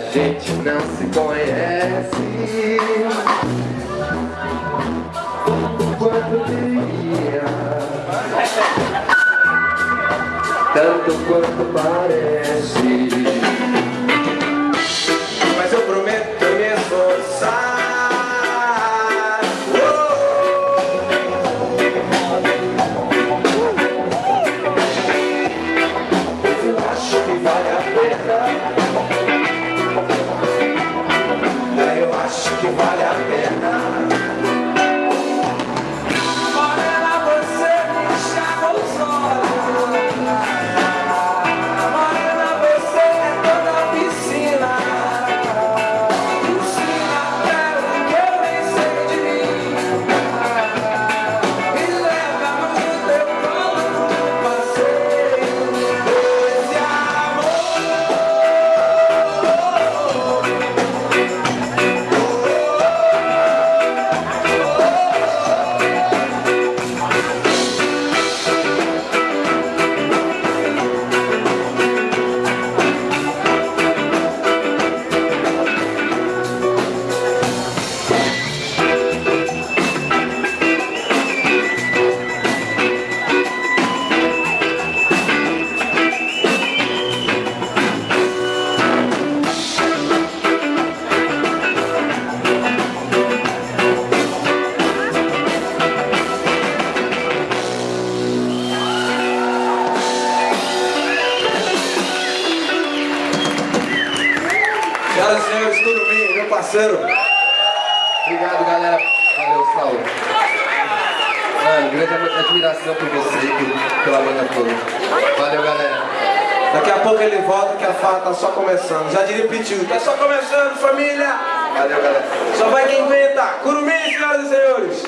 a gente não se conhece. Tanto quanto deveria Tanto quanto parece. Senhoras e senhores, bem, meu parceiro? Obrigado, galera. Valeu, Saulo. Mano, grande admiração por você e pela banda toda. Valeu, galera. Daqui a pouco ele volta que a farra tá só começando. Já diria o tá só começando, família. Valeu, galera. Só vai quem inventa. Curumim, senhoras e senhores.